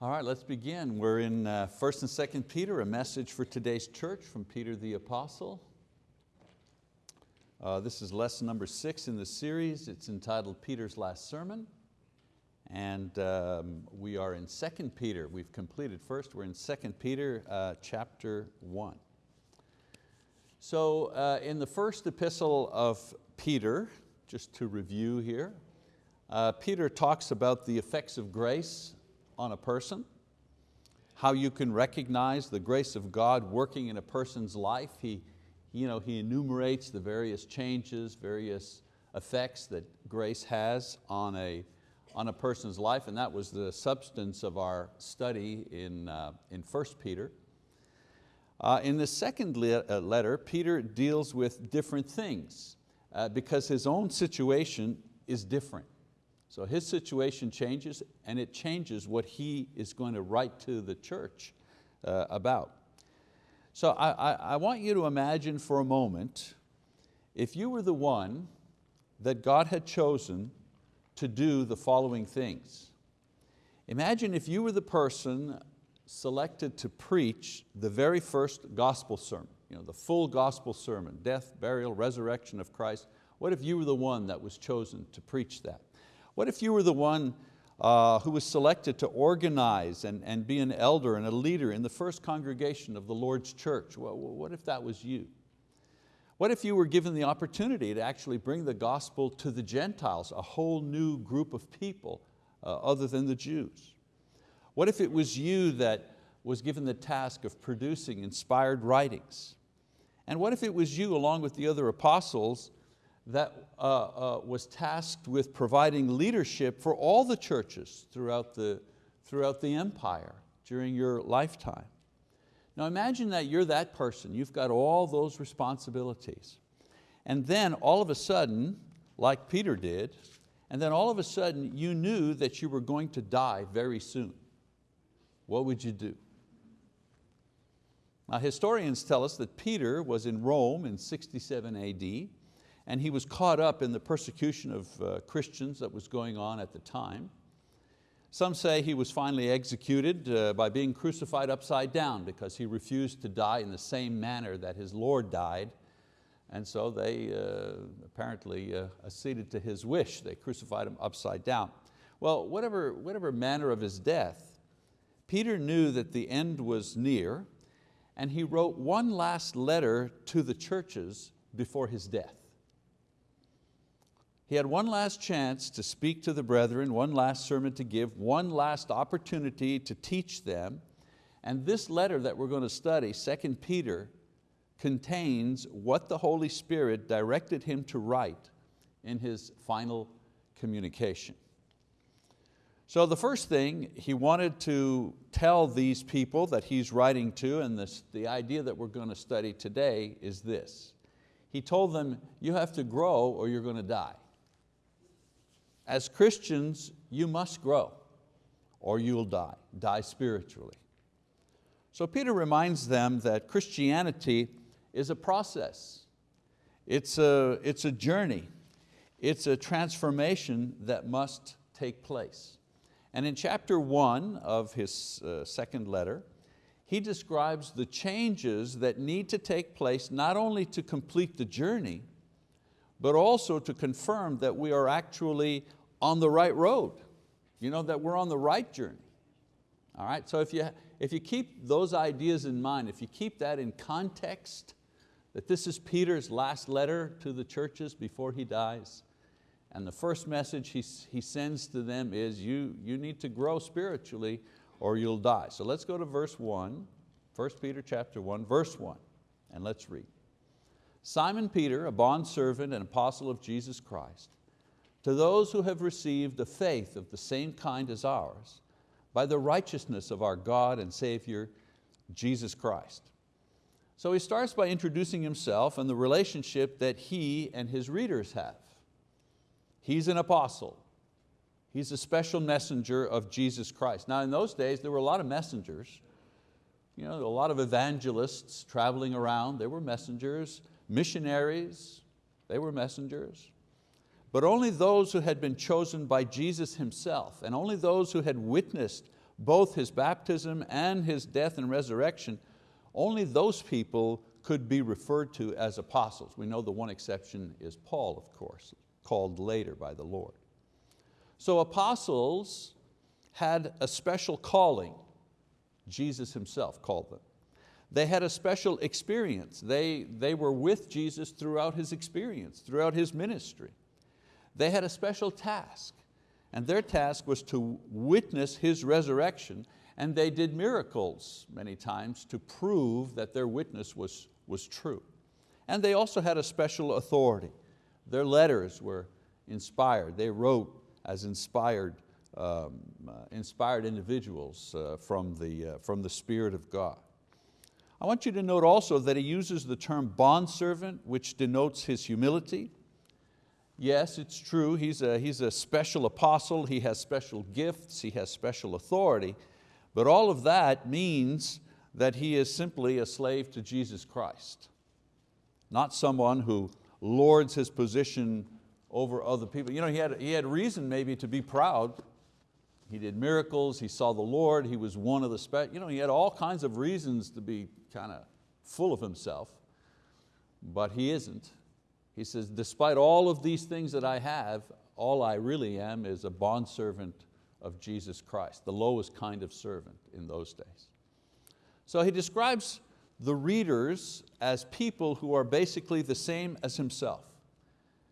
All right, let's begin. We're in uh, 1st and 2nd Peter, a message for today's church from Peter the Apostle. Uh, this is lesson number six in the series. It's entitled Peter's Last Sermon. And um, we are in 2nd Peter. We've completed first. We're in 2nd Peter uh, chapter 1. So uh, in the first epistle of Peter, just to review here, uh, Peter talks about the effects of grace on a person, how you can recognize the grace of God working in a person's life. He, you know, he enumerates the various changes, various effects that grace has on a, on a person's life, and that was the substance of our study in, uh, in 1 Peter. Uh, in the second le uh, letter, Peter deals with different things uh, because his own situation is different. So his situation changes and it changes what he is going to write to the church uh, about. So I, I, I want you to imagine for a moment, if you were the one that God had chosen to do the following things. Imagine if you were the person selected to preach the very first gospel sermon, you know, the full gospel sermon, death, burial, resurrection of Christ. What if you were the one that was chosen to preach that? What if you were the one uh, who was selected to organize and, and be an elder and a leader in the first congregation of the Lord's church? Well, what if that was you? What if you were given the opportunity to actually bring the gospel to the Gentiles, a whole new group of people uh, other than the Jews? What if it was you that was given the task of producing inspired writings? And what if it was you along with the other apostles that uh, uh, was tasked with providing leadership for all the churches throughout the, throughout the empire during your lifetime. Now imagine that you're that person, you've got all those responsibilities. And then all of a sudden, like Peter did, and then all of a sudden you knew that you were going to die very soon. What would you do? Now historians tell us that Peter was in Rome in 67 AD, and he was caught up in the persecution of uh, Christians that was going on at the time. Some say he was finally executed uh, by being crucified upside down because he refused to die in the same manner that his Lord died. And so they uh, apparently uh, acceded to his wish. They crucified him upside down. Well, whatever, whatever manner of his death, Peter knew that the end was near and he wrote one last letter to the churches before his death. He had one last chance to speak to the brethren, one last sermon to give, one last opportunity to teach them. And this letter that we're going to study, 2 Peter, contains what the Holy Spirit directed him to write in his final communication. So the first thing he wanted to tell these people that he's writing to, and this, the idea that we're going to study today is this. He told them, you have to grow or you're going to die. As Christians, you must grow or you'll die, die spiritually. So Peter reminds them that Christianity is a process. It's a, it's a journey. It's a transformation that must take place. And in chapter one of his uh, second letter, he describes the changes that need to take place not only to complete the journey, but also to confirm that we are actually on the right road, you know, that we're on the right journey. All right, so if you, if you keep those ideas in mind, if you keep that in context, that this is Peter's last letter to the churches before he dies, and the first message he, he sends to them is you, you need to grow spiritually or you'll die. So let's go to verse one, 1 Peter chapter 1, verse 1, and let's read. Simon Peter, a bondservant and apostle of Jesus Christ, to those who have received a faith of the same kind as ours, by the righteousness of our God and Savior, Jesus Christ. So he starts by introducing himself and the relationship that he and his readers have. He's an apostle. He's a special messenger of Jesus Christ. Now in those days, there were a lot of messengers. You know, a lot of evangelists traveling around, they were messengers. Missionaries, they were messengers but only those who had been chosen by Jesus himself and only those who had witnessed both His baptism and His death and resurrection, only those people could be referred to as apostles. We know the one exception is Paul, of course, called later by the Lord. So apostles had a special calling. Jesus Himself called them. They had a special experience. They, they were with Jesus throughout His experience, throughout His ministry. They had a special task, and their task was to witness His resurrection, and they did miracles many times to prove that their witness was, was true. And they also had a special authority. Their letters were inspired. They wrote as inspired, um, uh, inspired individuals uh, from, the, uh, from the Spirit of God. I want you to note also that he uses the term bondservant, which denotes his humility. Yes, it's true, he's a, he's a special apostle, he has special gifts, he has special authority, but all of that means that he is simply a slave to Jesus Christ, not someone who lords his position over other people. You know, he, had, he had reason maybe to be proud. He did miracles, he saw the Lord, he was one of the special, you know, he had all kinds of reasons to be kind of full of himself, but he isn't. He says, despite all of these things that I have, all I really am is a bondservant of Jesus Christ, the lowest kind of servant in those days. So he describes the readers as people who are basically the same as himself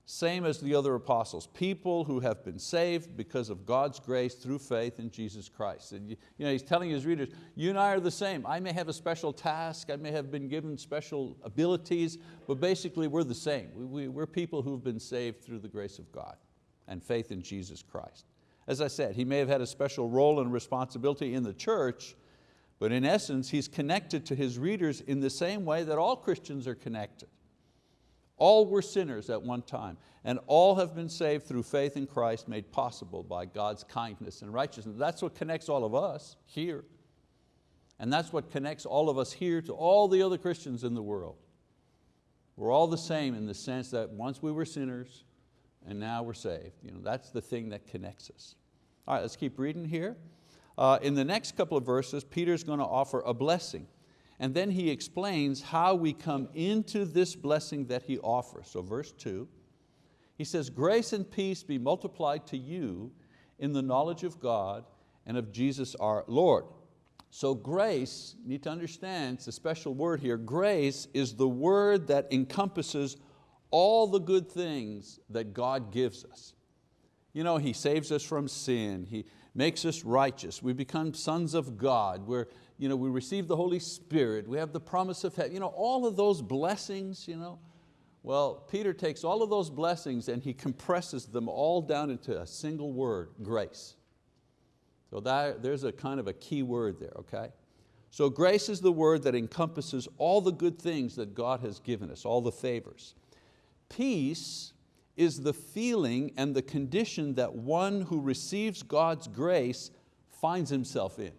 same as the other apostles, people who have been saved because of God's grace through faith in Jesus Christ. And you, know, he's telling his readers, you and I are the same. I may have a special task, I may have been given special abilities, but basically we're the same. We, we, we're people who've been saved through the grace of God and faith in Jesus Christ. As I said, he may have had a special role and responsibility in the church, but in essence, he's connected to his readers in the same way that all Christians are connected. All were sinners at one time, and all have been saved through faith in Christ made possible by God's kindness and righteousness. That's what connects all of us here. And that's what connects all of us here to all the other Christians in the world. We're all the same in the sense that once we were sinners and now we're saved. You know, that's the thing that connects us. All right, let's keep reading here. Uh, in the next couple of verses, Peter's going to offer a blessing. And then he explains how we come into this blessing that he offers. So verse two, he says, grace and peace be multiplied to you in the knowledge of God and of Jesus our Lord. So grace, you need to understand, it's a special word here. Grace is the word that encompasses all the good things that God gives us. You know, He saves us from sin, He makes us righteous, we become sons of God, we're, you know, we receive the Holy Spirit, we have the promise of heaven, you know, all of those blessings, you know, well, Peter takes all of those blessings and he compresses them all down into a single word, grace. So that, there's a kind of a key word there, okay? So grace is the word that encompasses all the good things that God has given us, all the favors. Peace is the feeling and the condition that one who receives God's grace finds himself in.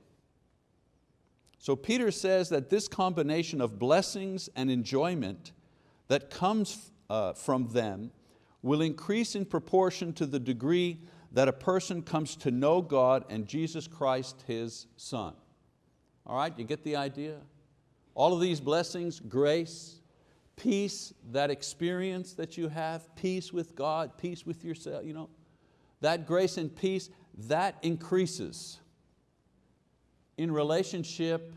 So Peter says that this combination of blessings and enjoyment that comes uh, from them will increase in proportion to the degree that a person comes to know God and Jesus Christ, His Son. All right, you get the idea? All of these blessings, grace, peace, that experience that you have, peace with God, peace with yourself, you know, that grace and peace, that increases in relationship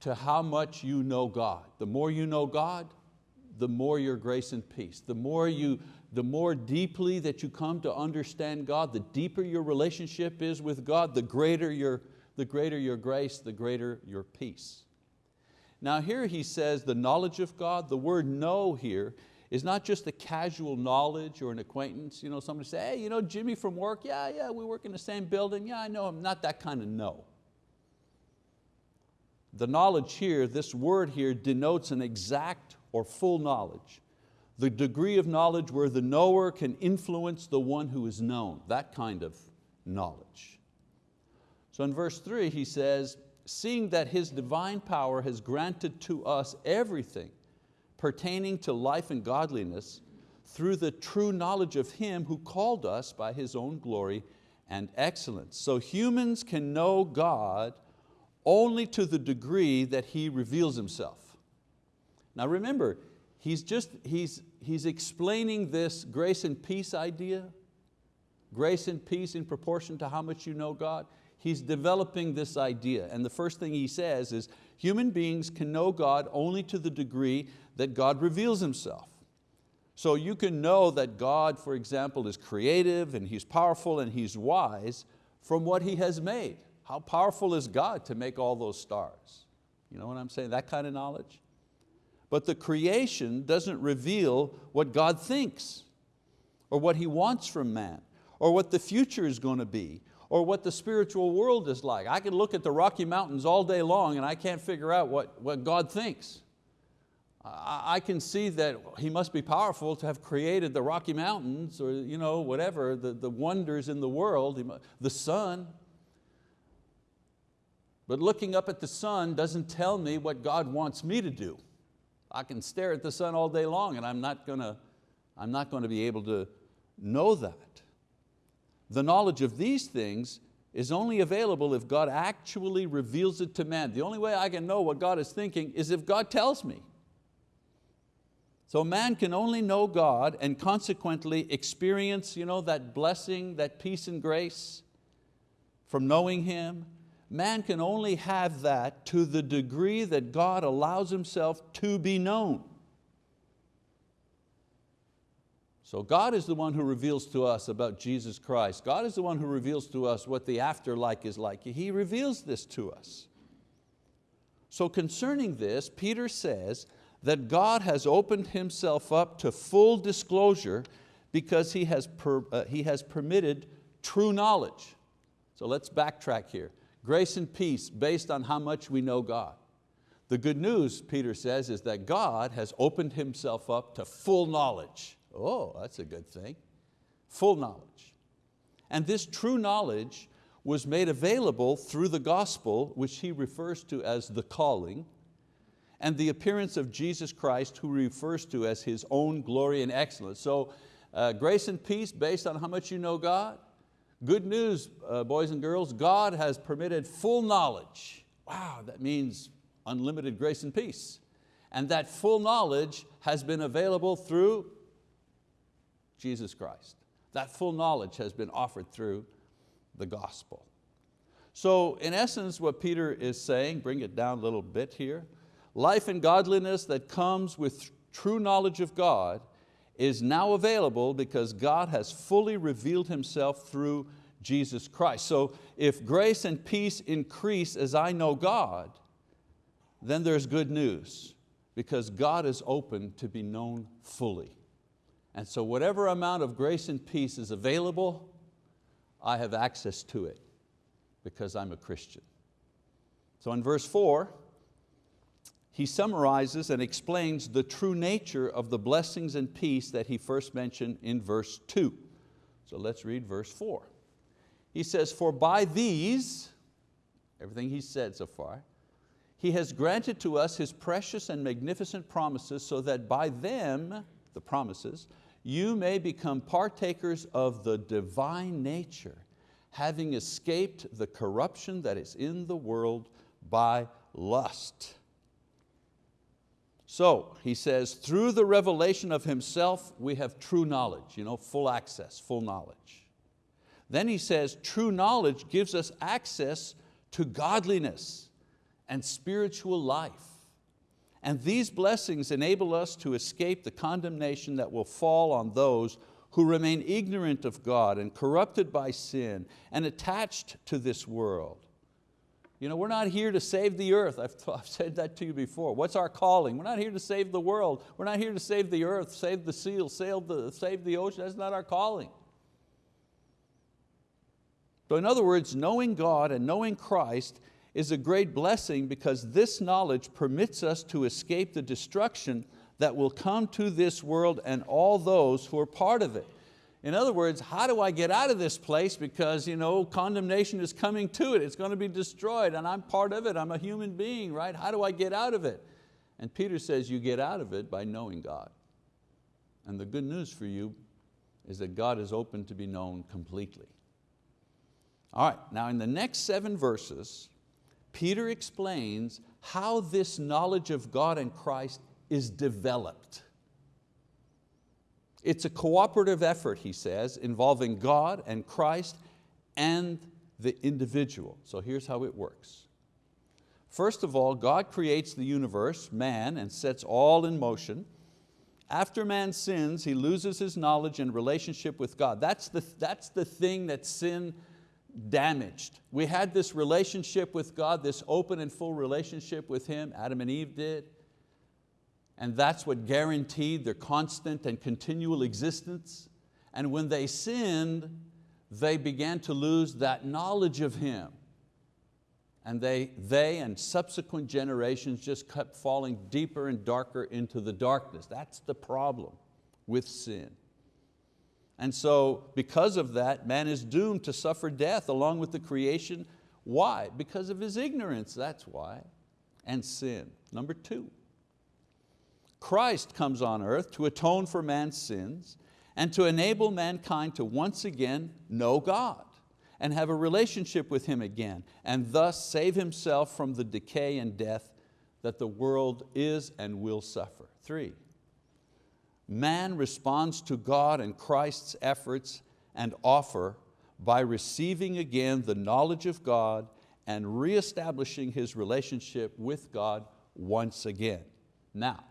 to how much you know God. The more you know God, the more your grace and peace. The more, you, the more deeply that you come to understand God, the deeper your relationship is with God, the greater your, the greater your grace, the greater your peace. Now here he says the knowledge of God, the word know here is not just a casual knowledge or an acquaintance. You know, somebody say, hey, you know Jimmy from work? Yeah, yeah, we work in the same building. Yeah, I know him. Not that kind of know. The knowledge here, this word here denotes an exact or full knowledge. The degree of knowledge where the knower can influence the one who is known, that kind of knowledge. So in verse three he says, seeing that His divine power has granted to us everything pertaining to life and godliness through the true knowledge of Him who called us by His own glory and excellence. So humans can know God only to the degree that He reveals Himself. Now remember, he's just, he's, he's explaining this grace and peace idea, grace and peace in proportion to how much you know God. He's developing this idea and the first thing he says is human beings can know God only to the degree that God reveals Himself. So you can know that God, for example, is creative and He's powerful and He's wise from what He has made. How powerful is God to make all those stars? You know what I'm saying, that kind of knowledge? But the creation doesn't reveal what God thinks or what He wants from man or what the future is going to be or what the spiritual world is like. I can look at the Rocky Mountains all day long and I can't figure out what, what God thinks. I can see that He must be powerful to have created the Rocky Mountains or you know, whatever, the, the wonders in the world, the sun. But looking up at the sun doesn't tell me what God wants me to do. I can stare at the sun all day long and I'm not going to, I'm not going to be able to know that. The knowledge of these things is only available if God actually reveals it to man. The only way I can know what God is thinking is if God tells me. So man can only know God and consequently experience you know, that blessing, that peace and grace from knowing Him man can only have that to the degree that God allows himself to be known. So God is the one who reveals to us about Jesus Christ. God is the one who reveals to us what the afterlife is like. He reveals this to us. So concerning this, Peter says that God has opened Himself up to full disclosure because He has, per, uh, he has permitted true knowledge. So let's backtrack here. Grace and peace based on how much we know God. The good news, Peter says, is that God has opened Himself up to full knowledge. Oh, that's a good thing. Full knowledge. And this true knowledge was made available through the gospel, which he refers to as the calling, and the appearance of Jesus Christ, who refers to as His own glory and excellence. So uh, grace and peace based on how much you know God, Good news, uh, boys and girls, God has permitted full knowledge. Wow, that means unlimited grace and peace. And that full knowledge has been available through Jesus Christ. That full knowledge has been offered through the gospel. So in essence, what Peter is saying, bring it down a little bit here, life and godliness that comes with true knowledge of God is now available because God has fully revealed Himself through Jesus Christ. So if grace and peace increase as I know God, then there's good news because God is open to be known fully. And so whatever amount of grace and peace is available, I have access to it because I'm a Christian. So in verse four, he summarizes and explains the true nature of the blessings and peace that he first mentioned in verse two. So let's read verse four. He says, for by these, everything he said so far, he has granted to us His precious and magnificent promises so that by them, the promises, you may become partakers of the divine nature, having escaped the corruption that is in the world by lust. So he says, through the revelation of himself, we have true knowledge, you know, full access, full knowledge. Then he says, true knowledge gives us access to godliness and spiritual life. And these blessings enable us to escape the condemnation that will fall on those who remain ignorant of God and corrupted by sin and attached to this world. You know, we're not here to save the earth. I've, I've said that to you before. What's our calling? We're not here to save the world. We're not here to save the earth, save the seal, save the, save the ocean. That's not our calling. So in other words, knowing God and knowing Christ is a great blessing because this knowledge permits us to escape the destruction that will come to this world and all those who are part of it. In other words, how do I get out of this place because you know, condemnation is coming to it, it's going to be destroyed and I'm part of it, I'm a human being, right? How do I get out of it? And Peter says you get out of it by knowing God. And the good news for you is that God is open to be known completely. All right, now in the next seven verses, Peter explains how this knowledge of God and Christ is developed. It's a cooperative effort, he says, involving God and Christ and the individual. So here's how it works. First of all, God creates the universe, man, and sets all in motion. After man sins, he loses his knowledge and relationship with God. That's the, that's the thing that sin damaged. We had this relationship with God, this open and full relationship with Him, Adam and Eve did, and that's what guaranteed their constant and continual existence. And when they sinned, they began to lose that knowledge of Him. And they, they and subsequent generations just kept falling deeper and darker into the darkness. That's the problem with sin. And so because of that, man is doomed to suffer death along with the creation. Why? Because of his ignorance, that's why, and sin. Number two, Christ comes on earth to atone for man's sins and to enable mankind to once again know God and have a relationship with Him again and thus save himself from the decay and death that the world is and will suffer. Three, man responds to God and Christ's efforts and offer by receiving again the knowledge of God and reestablishing his relationship with God once again. Now,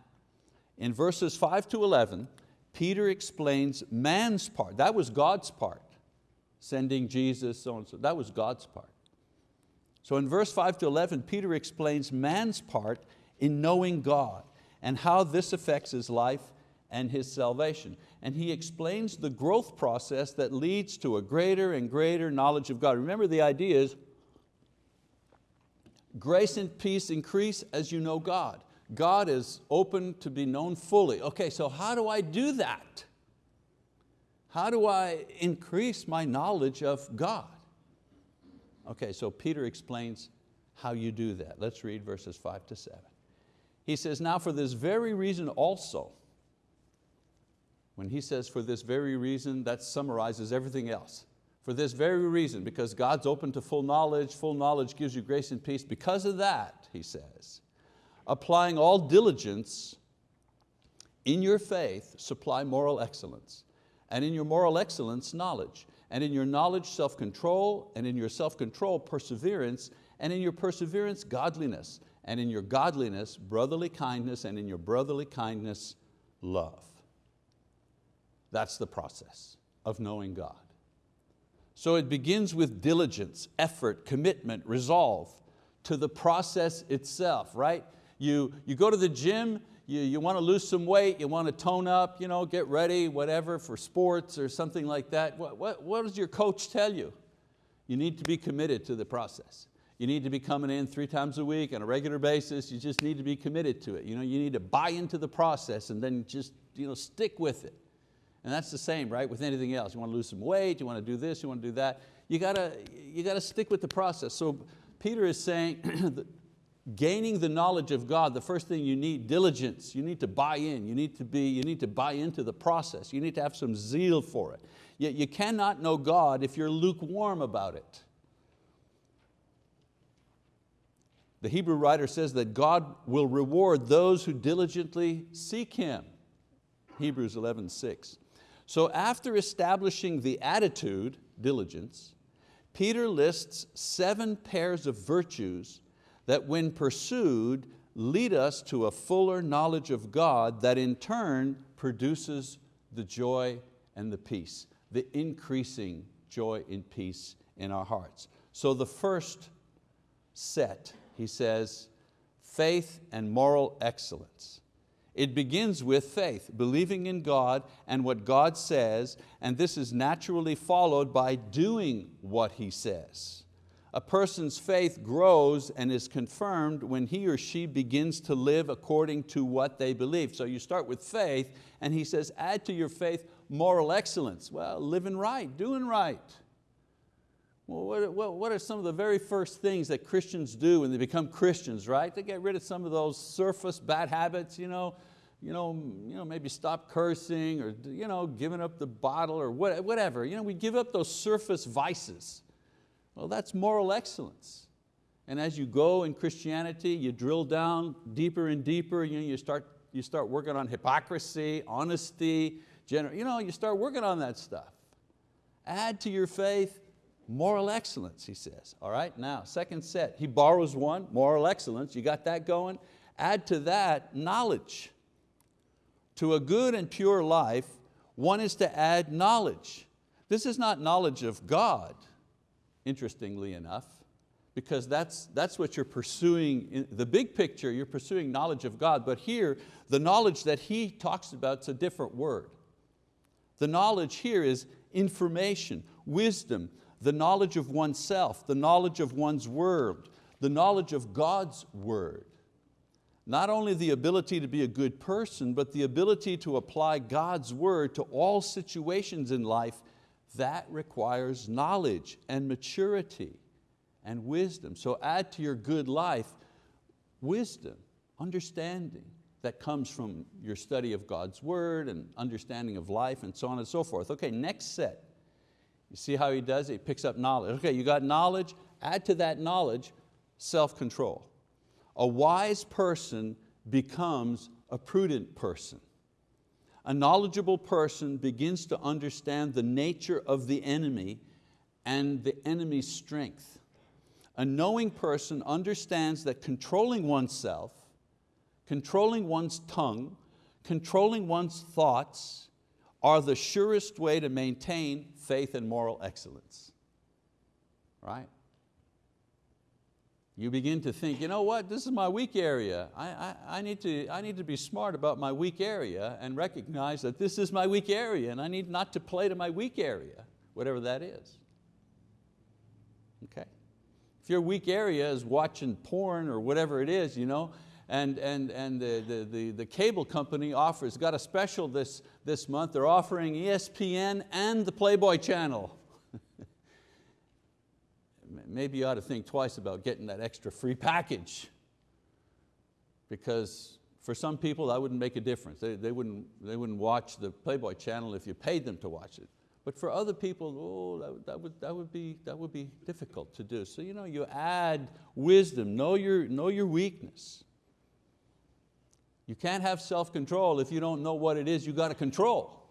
in verses 5 to 11, Peter explains man's part. That was God's part, sending Jesus, so and so. That was God's part. So in verse 5 to 11, Peter explains man's part in knowing God and how this affects his life and his salvation. And he explains the growth process that leads to a greater and greater knowledge of God. Remember the idea is, grace and peace increase as you know God. God is open to be known fully. Okay, so how do I do that? How do I increase my knowledge of God? Okay, so Peter explains how you do that. Let's read verses five to seven. He says, now for this very reason also, when he says for this very reason, that summarizes everything else. For this very reason, because God's open to full knowledge, full knowledge gives you grace and peace. Because of that, he says, applying all diligence in your faith, supply moral excellence. And in your moral excellence, knowledge. And in your knowledge, self-control. And in your self-control, perseverance. And in your perseverance, godliness. And in your godliness, brotherly kindness. And in your brotherly kindness, love. That's the process of knowing God. So it begins with diligence, effort, commitment, resolve to the process itself, right? You, you go to the gym, you, you want to lose some weight, you want to tone up, you know, get ready, whatever, for sports or something like that. What, what, what does your coach tell you? You need to be committed to the process. You need to be coming in three times a week on a regular basis. You just need to be committed to it. You, know, you need to buy into the process and then just you know, stick with it. And that's the same, right, with anything else. You want to lose some weight, you want to do this, you want to do that. You got to, you got to stick with the process. So Peter is saying, gaining the knowledge of God, the first thing you need, diligence. You need to buy in. You need to, be, you need to buy into the process. You need to have some zeal for it. Yet you cannot know God if you're lukewarm about it. The Hebrew writer says that God will reward those who diligently seek Him. Hebrews 11, 6. So after establishing the attitude, diligence, Peter lists seven pairs of virtues that when pursued lead us to a fuller knowledge of God that in turn produces the joy and the peace, the increasing joy and peace in our hearts. So the first set, he says, faith and moral excellence. It begins with faith, believing in God and what God says, and this is naturally followed by doing what He says. A person's faith grows and is confirmed when he or she begins to live according to what they believe. So you start with faith, and he says, add to your faith moral excellence. Well, living right, doing right. Well, what, are some of the very first things that Christians do when they become Christians, right? They get rid of some of those surface bad habits, you know, you know, you know, maybe stop cursing or you know, giving up the bottle or whatever. You know, we give up those surface vices, Well, that's moral excellence. And as you go in Christianity, you drill down deeper and deeper, you, know, you, start, you start working on hypocrisy, honesty, gener you, know, you start working on that stuff. Add to your faith moral excellence, he says. All right, now, second set, he borrows one, moral excellence, you got that going? Add to that knowledge. To a good and pure life, one is to add knowledge. This is not knowledge of God, interestingly enough, because that's, that's what you're pursuing, in the big picture, you're pursuing knowledge of God, but here, the knowledge that he talks about is a different word. The knowledge here is information, wisdom, the knowledge of oneself, the knowledge of one's word, the knowledge of God's word. Not only the ability to be a good person, but the ability to apply God's word to all situations in life, that requires knowledge and maturity and wisdom. So add to your good life wisdom, understanding that comes from your study of God's word and understanding of life and so on and so forth. Okay, next set. You see how he does it? He picks up knowledge. Okay, you got knowledge, add to that knowledge self-control. A wise person becomes a prudent person. A knowledgeable person begins to understand the nature of the enemy and the enemy's strength. A knowing person understands that controlling oneself, controlling one's tongue, controlling one's thoughts are the surest way to maintain faith and moral excellence. Right? You begin to think, you know what, this is my weak area. I, I, I, need to, I need to be smart about my weak area and recognize that this is my weak area and I need not to play to my weak area, whatever that is. Okay? If your weak area is watching porn or whatever it is, you know, and, and, and the, the, the, the cable company offers, got a special this, this month, they're offering ESPN and the Playboy channel. Maybe you ought to think twice about getting that extra free package because for some people that wouldn't make a difference. They, they, wouldn't, they wouldn't watch the Playboy channel if you paid them to watch it. But for other people, oh, that, that, would, that, would be, that would be difficult to do. So you, know, you add wisdom, know your, know your weakness. You can't have self-control if you don't know what it is you got to control.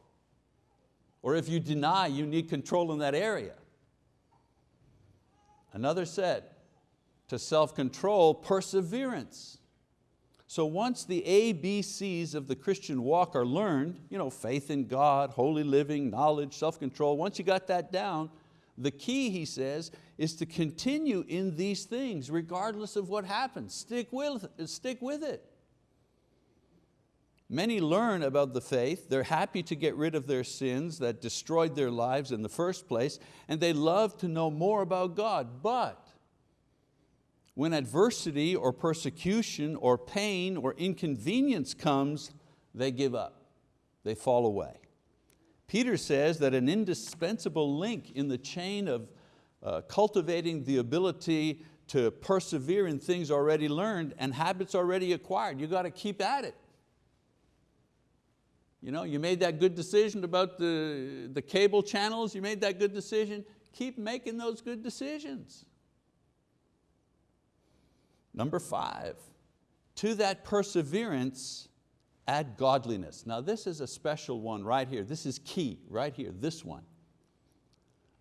Or if you deny you need control in that area. Another said, to self-control, perseverance. So once the ABCs of the Christian walk are learned, you know, faith in God, holy living, knowledge, self-control, once you got that down, the key, he says, is to continue in these things regardless of what happens. Stick with, stick with it. Many learn about the faith, they're happy to get rid of their sins that destroyed their lives in the first place, and they love to know more about God. But when adversity or persecution or pain or inconvenience comes, they give up, they fall away. Peter says that an indispensable link in the chain of uh, cultivating the ability to persevere in things already learned and habits already acquired, you got to keep at it. You, know, you made that good decision about the, the cable channels, you made that good decision, keep making those good decisions. Number five, to that perseverance, add godliness. Now this is a special one right here. This is key, right here, this one.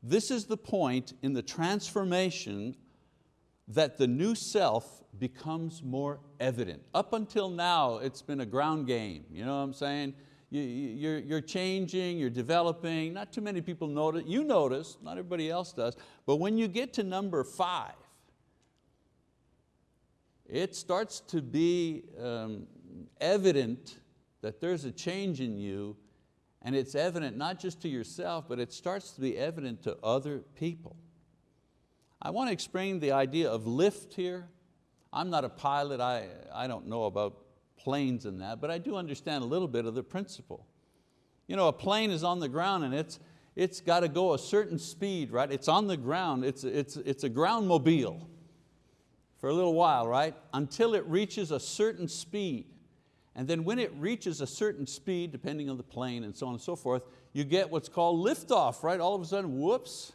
This is the point in the transformation that the new self becomes more evident. Up until now, it's been a ground game, you know what I'm saying? You, you're, you're changing, you're developing, not too many people notice, you notice, not everybody else does, but when you get to number five, it starts to be um, evident that there's a change in you and it's evident not just to yourself, but it starts to be evident to other people. I want to explain the idea of lift here. I'm not a pilot, I, I don't know about planes and that, but I do understand a little bit of the principle. You know, a plane is on the ground and it's, it's got to go a certain speed, right? It's on the ground, it's, it's, it's a ground mobile for a little while, right? Until it reaches a certain speed. And then when it reaches a certain speed, depending on the plane and so on and so forth, you get what's called liftoff, right? All of a sudden, whoops,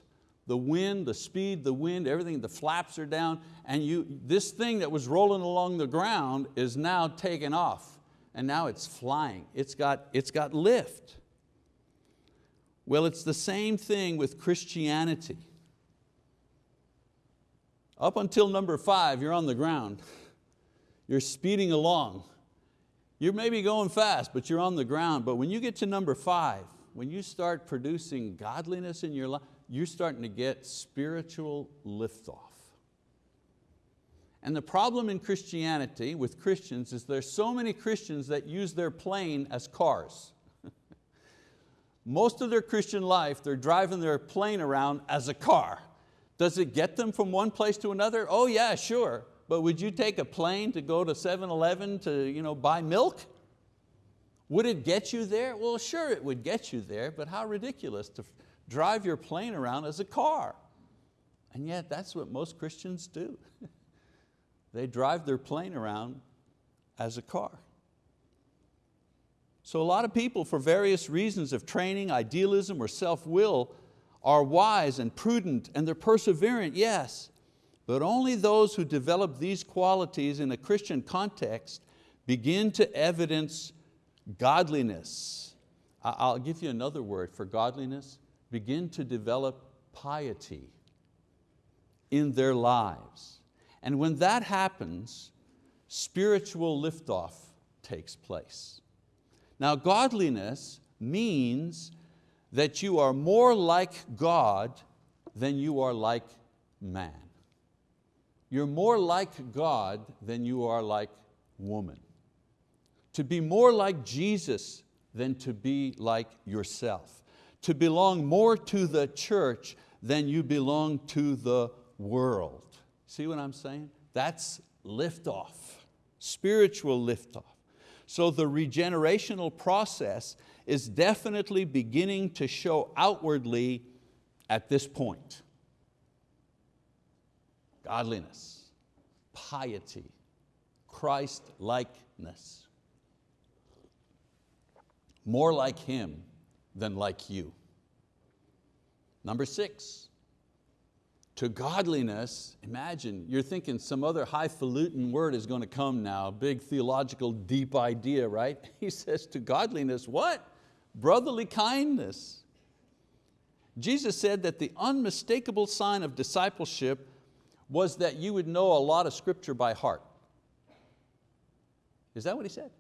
the wind, the speed, the wind, everything, the flaps are down, and you, this thing that was rolling along the ground is now taken off, and now it's flying. It's got, it's got lift. Well, it's the same thing with Christianity. Up until number five, you're on the ground. You're speeding along. You're maybe going fast, but you're on the ground. But when you get to number five, when you start producing godliness in your life, you're starting to get spiritual liftoff. And the problem in Christianity with Christians is there's so many Christians that use their plane as cars. Most of their Christian life, they're driving their plane around as a car. Does it get them from one place to another? Oh yeah, sure. But would you take a plane to go to 7-Eleven to you know, buy milk? Would it get you there? Well, sure it would get you there, but how ridiculous to drive your plane around as a car. And yet that's what most Christians do. they drive their plane around as a car. So a lot of people, for various reasons of training, idealism, or self-will, are wise and prudent and they're perseverant, yes, but only those who develop these qualities in a Christian context begin to evidence godliness. I'll give you another word for godliness, begin to develop piety in their lives. And when that happens, spiritual liftoff takes place. Now godliness means that you are more like God than you are like man. You're more like God than you are like woman. To be more like Jesus than to be like yourself. To belong more to the church than you belong to the world. See what I'm saying? That's liftoff, spiritual liftoff. So the regenerational process is definitely beginning to show outwardly at this point. Godliness, piety, Christ-likeness. More like Him than like you. Number six, to godliness, imagine, you're thinking some other highfalutin word is going to come now, big theological deep idea, right? He says to godliness, what? brotherly kindness. Jesus said that the unmistakable sign of discipleship was that you would know a lot of scripture by heart. Is that what he said?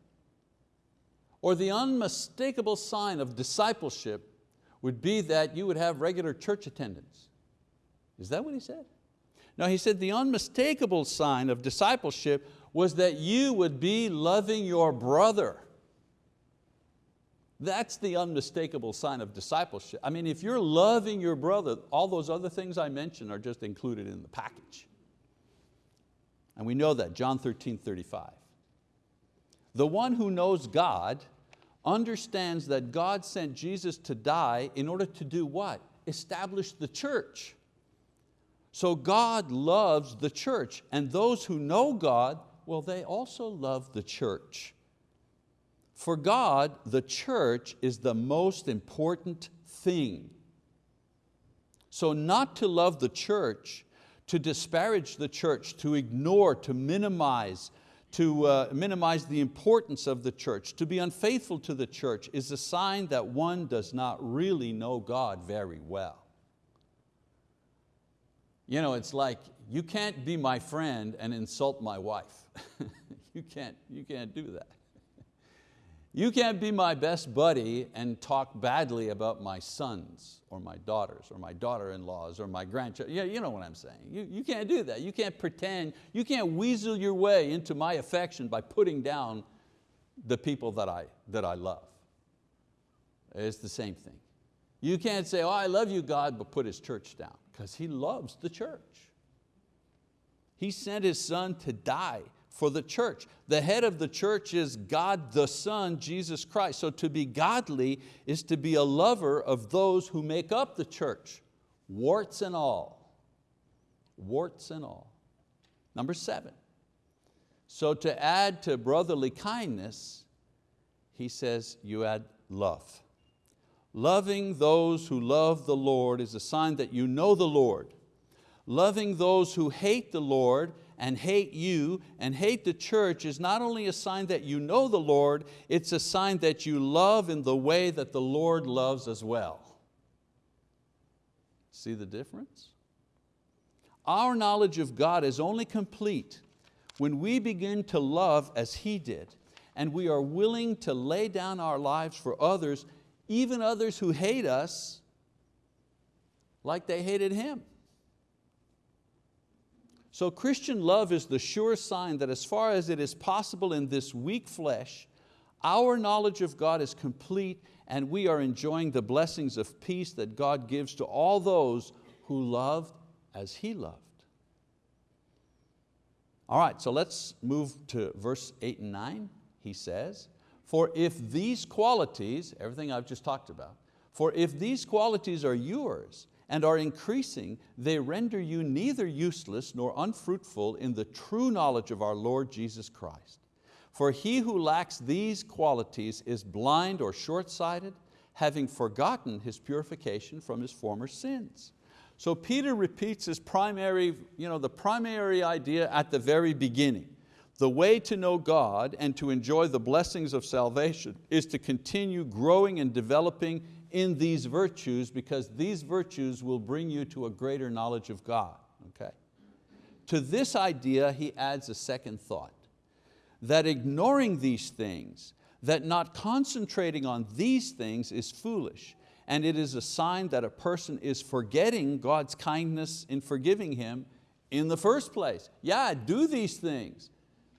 Or the unmistakable sign of discipleship would be that you would have regular church attendance. Is that what he said? No, he said the unmistakable sign of discipleship was that you would be loving your brother. That's the unmistakable sign of discipleship. I mean, if you're loving your brother, all those other things I mentioned are just included in the package. And we know that, John 13, 35. The one who knows God understands that God sent Jesus to die in order to do what? Establish the church. So God loves the church and those who know God, well, they also love the church. For God, the church is the most important thing. So not to love the church, to disparage the church, to ignore, to minimize, to uh, minimize the importance of the church, to be unfaithful to the church is a sign that one does not really know God very well. You know, it's like, you can't be my friend and insult my wife. you, can't, you can't do that. You can't be my best buddy and talk badly about my sons or my daughters or my daughter-in-laws or my grandchildren. Yeah, you know what I'm saying. You, you can't do that. You can't pretend, you can't weasel your way into my affection by putting down the people that I, that I love. It's the same thing. You can't say, oh, I love you, God, but put His church down, because He loves the church. He sent His Son to die for the church. The head of the church is God the Son, Jesus Christ. So to be godly is to be a lover of those who make up the church, warts and all. Warts and all. Number seven. So to add to brotherly kindness, he says you add love. Loving those who love the Lord is a sign that you know the Lord. Loving those who hate the Lord and hate you and hate the church is not only a sign that you know the Lord, it's a sign that you love in the way that the Lord loves as well. See the difference? Our knowledge of God is only complete when we begin to love as He did and we are willing to lay down our lives for others, even others who hate us like they hated Him. So Christian love is the sure sign that as far as it is possible in this weak flesh, our knowledge of God is complete and we are enjoying the blessings of peace that God gives to all those who loved as He loved. All right, so let's move to verse eight and nine. He says, for if these qualities, everything I've just talked about, for if these qualities are yours and are increasing, they render you neither useless nor unfruitful in the true knowledge of our Lord Jesus Christ. For he who lacks these qualities is blind or short-sighted, having forgotten his purification from his former sins. So Peter repeats his primary, you know, the primary idea at the very beginning. The way to know God and to enjoy the blessings of salvation is to continue growing and developing in these virtues because these virtues will bring you to a greater knowledge of God. Okay? To this idea he adds a second thought, that ignoring these things, that not concentrating on these things is foolish, and it is a sign that a person is forgetting God's kindness in forgiving him in the first place. Yeah, do these things,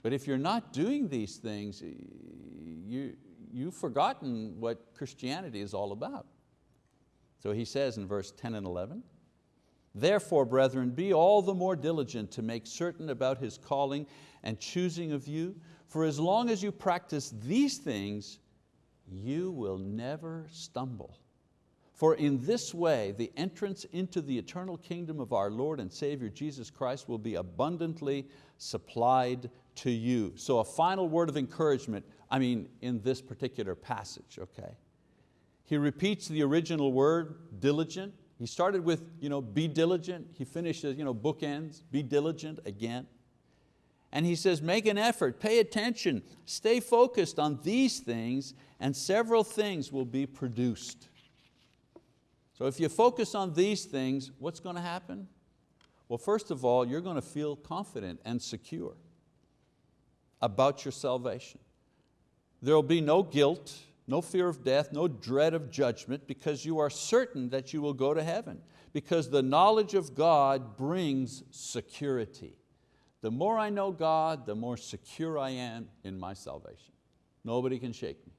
but if you're not doing these things, you, you've forgotten what Christianity is all about. So he says in verse 10 and 11, Therefore, brethren, be all the more diligent to make certain about His calling and choosing of you, for as long as you practice these things, you will never stumble. For in this way, the entrance into the eternal kingdom of our Lord and Savior Jesus Christ will be abundantly supplied to you. So a final word of encouragement, I mean, in this particular passage, okay? He repeats the original word, diligent. He started with you know, be diligent. He finishes you know, bookends, be diligent again. And he says, make an effort, pay attention, stay focused on these things and several things will be produced. So if you focus on these things, what's going to happen? Well, first of all, you're going to feel confident and secure about your salvation. There will be no guilt, no fear of death, no dread of judgment because you are certain that you will go to heaven because the knowledge of God brings security. The more I know God, the more secure I am in my salvation. Nobody can shake me.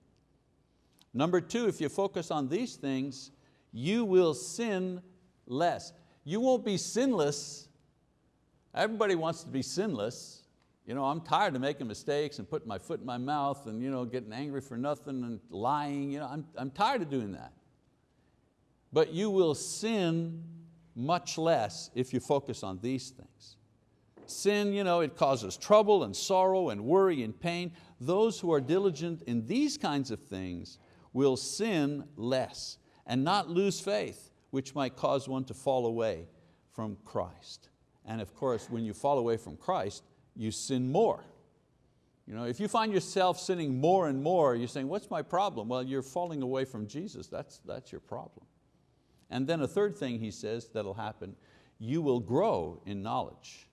Number two, if you focus on these things, you will sin less. You won't be sinless. Everybody wants to be sinless. You know, I'm tired of making mistakes and putting my foot in my mouth and you know, getting angry for nothing and lying. You know, I'm, I'm tired of doing that. But you will sin much less if you focus on these things. Sin, you know, it causes trouble and sorrow and worry and pain. Those who are diligent in these kinds of things will sin less and not lose faith, which might cause one to fall away from Christ. And of course, when you fall away from Christ, you sin more. You know, if you find yourself sinning more and more, you're saying, what's my problem? Well, you're falling away from Jesus, that's, that's your problem. And then a third thing he says that'll happen, you will grow in knowledge.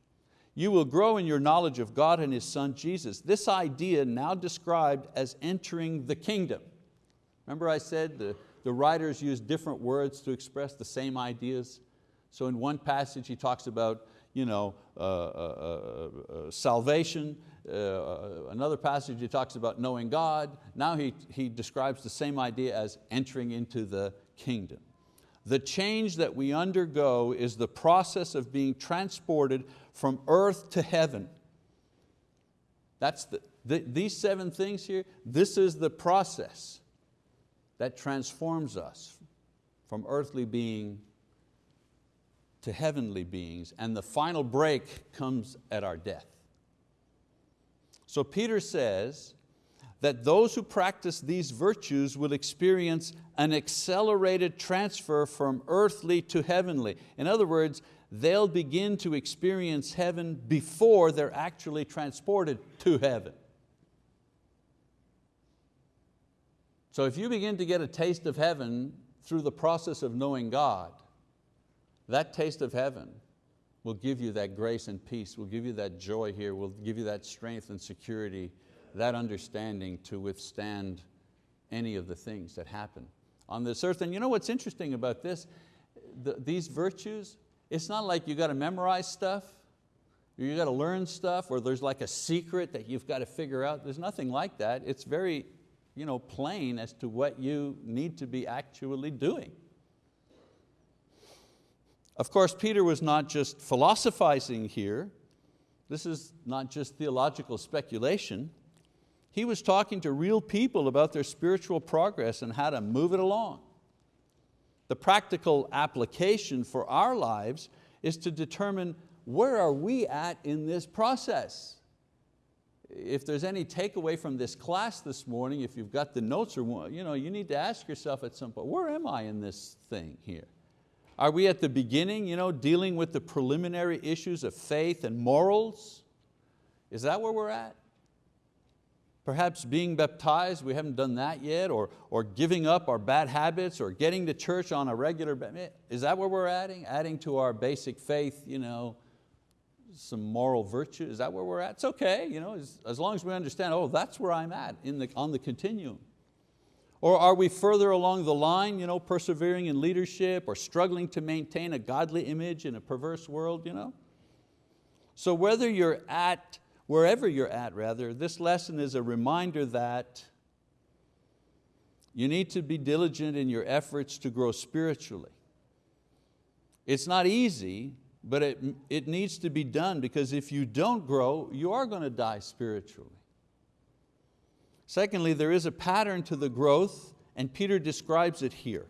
You will grow in your knowledge of God and His Son Jesus. This idea now described as entering the kingdom. Remember I said the, the writers use different words to express the same ideas. So in one passage he talks about you know, uh, uh, uh, salvation. Uh, another passage he talks about knowing God. Now he, he describes the same idea as entering into the kingdom. The change that we undergo is the process of being transported from earth to heaven. That's the, the, these seven things here, this is the process that transforms us from earthly being to heavenly beings, and the final break comes at our death. So Peter says that those who practice these virtues will experience an accelerated transfer from earthly to heavenly. In other words, they'll begin to experience heaven before they're actually transported to heaven. So if you begin to get a taste of heaven through the process of knowing God, that taste of heaven will give you that grace and peace, will give you that joy here, will give you that strength and security that understanding to withstand any of the things that happen on this earth. And you know what's interesting about this? The, these virtues, it's not like you got to memorize stuff, you got to learn stuff, or there's like a secret that you've got to figure out. There's nothing like that. It's very you know, plain as to what you need to be actually doing. Of course, Peter was not just philosophizing here. This is not just theological speculation. He was talking to real people about their spiritual progress and how to move it along. The practical application for our lives is to determine where are we at in this process. If there's any takeaway from this class this morning, if you've got the notes or you, know, you need to ask yourself at some point, where am I in this thing here? Are we at the beginning, you know, dealing with the preliminary issues of faith and morals? Is that where we're at? Perhaps being baptized, we haven't done that yet, or, or giving up our bad habits, or getting to church on a regular basis. Is that where we're adding? Adding to our basic faith, you know, some moral virtue, is that where we're at? It's okay, you know, as, as long as we understand, oh, that's where I'm at in the, on the continuum. Or are we further along the line, you know, persevering in leadership or struggling to maintain a godly image in a perverse world? You know? So whether you're at wherever you're at rather, this lesson is a reminder that you need to be diligent in your efforts to grow spiritually. It's not easy, but it, it needs to be done because if you don't grow, you are going to die spiritually. Secondly, there is a pattern to the growth and Peter describes it here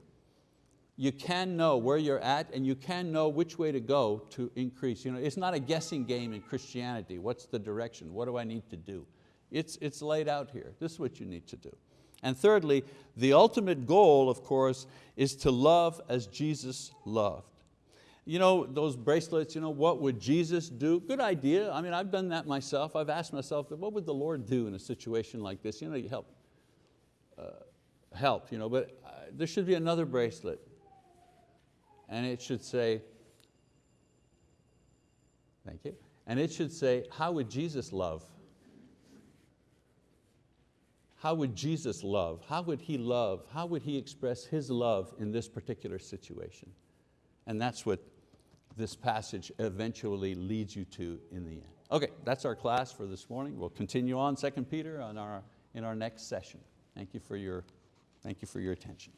you can know where you're at and you can know which way to go to increase. You know, it's not a guessing game in Christianity. What's the direction? What do I need to do? It's, it's laid out here. This is what you need to do. And thirdly, the ultimate goal, of course, is to love as Jesus loved. You know, those bracelets, you know, what would Jesus do? Good idea. I mean, I've done that myself. I've asked myself, what would the Lord do in a situation like this? You know, you help, uh, help, you know, but uh, there should be another bracelet and it should say, thank you, and it should say, how would Jesus love? How would Jesus love? How would He love? How would He express His love in this particular situation? And that's what this passage eventually leads you to in the end. Okay, that's our class for this morning. We'll continue on 2 Peter on our, in our next session. Thank you for your, thank you for your attention.